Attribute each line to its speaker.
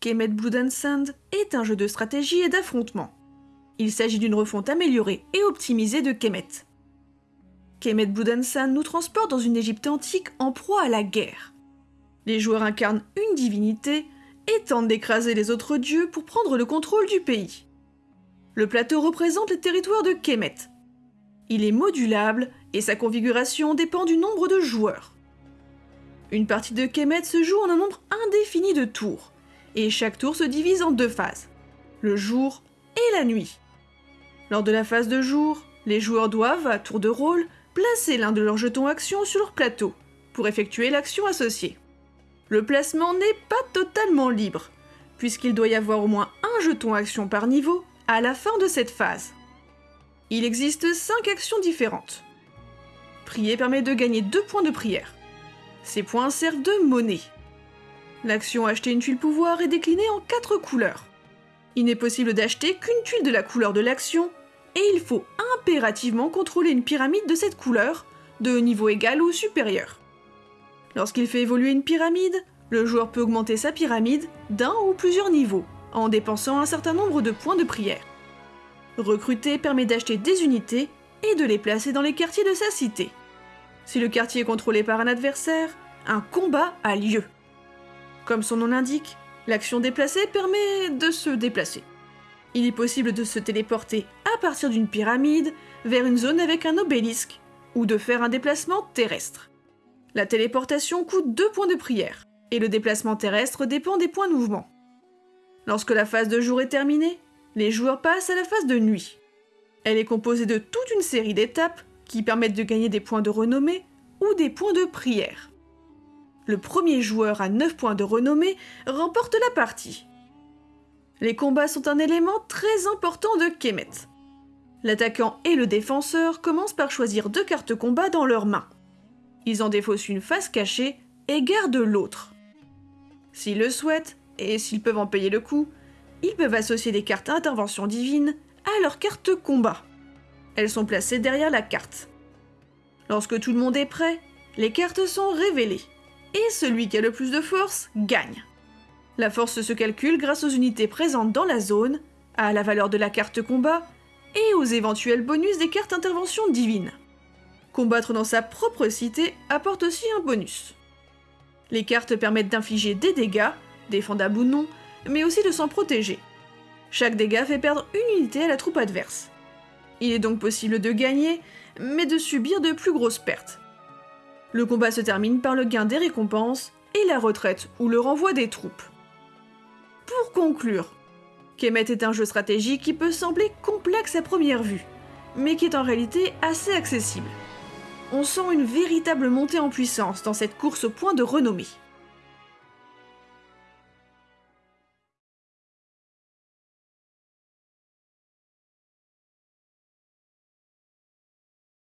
Speaker 1: Kemet Blood and Sand est un jeu de stratégie et d'affrontement. Il s'agit d'une refonte améliorée et optimisée de Kemet. Kemet Blood and Sand nous transporte dans une Égypte antique en proie à la guerre. Les joueurs incarnent une divinité et tentent d'écraser les autres dieux pour prendre le contrôle du pays. Le plateau représente les territoires de Kemet. Il est modulable et sa configuration dépend du nombre de joueurs. Une partie de Kemet se joue en un nombre indéfini de tours, et chaque tour se divise en deux phases, le jour et la nuit. Lors de la phase de jour, les joueurs doivent, à tour de rôle, placer l'un de leurs jetons actions sur leur plateau, pour effectuer l'action associée. Le placement n'est pas totalement libre, puisqu'il doit y avoir au moins un jeton action par niveau à la fin de cette phase. Il existe 5 actions différentes. Prier permet de gagner 2 points de prière. Ces points servent de monnaie. L'action acheter une tuile pouvoir est déclinée en 4 couleurs. Il n'est possible d'acheter qu'une tuile de la couleur de l'action, et il faut impérativement contrôler une pyramide de cette couleur, de niveau égal ou supérieur. Lorsqu'il fait évoluer une pyramide, le joueur peut augmenter sa pyramide d'un ou plusieurs niveaux, en dépensant un certain nombre de points de prière. Recruter permet d'acheter des unités et de les placer dans les quartiers de sa cité. Si le quartier est contrôlé par un adversaire, un combat a lieu. Comme son nom l'indique, l'action déplacer permet de se déplacer. Il est possible de se téléporter à partir d'une pyramide vers une zone avec un obélisque, ou de faire un déplacement terrestre. La téléportation coûte 2 points de prière, et le déplacement terrestre dépend des points de mouvement. Lorsque la phase de jour est terminée, les joueurs passent à la phase de nuit. Elle est composée de toute une série d'étapes qui permettent de gagner des points de renommée ou des points de prière. Le premier joueur à 9 points de renommée remporte la partie. Les combats sont un élément très important de Kemet. L'attaquant et le défenseur commencent par choisir deux cartes combat dans leurs mains. Ils en défaussent une face cachée et gardent l'autre. S'ils le souhaitent, et s'ils peuvent en payer le coup, ils peuvent associer des cartes intervention divine à leurs cartes combat. Elles sont placées derrière la carte. Lorsque tout le monde est prêt, les cartes sont révélées, et celui qui a le plus de force gagne. La force se calcule grâce aux unités présentes dans la zone, à la valeur de la carte combat, et aux éventuels bonus des cartes intervention divine. Combattre dans sa propre cité apporte aussi un bonus. Les cartes permettent d'infliger des dégâts, défendables ou non, mais aussi de s'en protéger. Chaque dégât fait perdre une unité à la troupe adverse. Il est donc possible de gagner, mais de subir de plus grosses pertes. Le combat se termine par le gain des récompenses et la retraite ou le renvoi des troupes. Pour conclure, Kemet est un jeu stratégique qui peut sembler complexe à première vue, mais qui est en réalité assez accessible on sent une véritable montée en puissance dans cette course au point de renommée.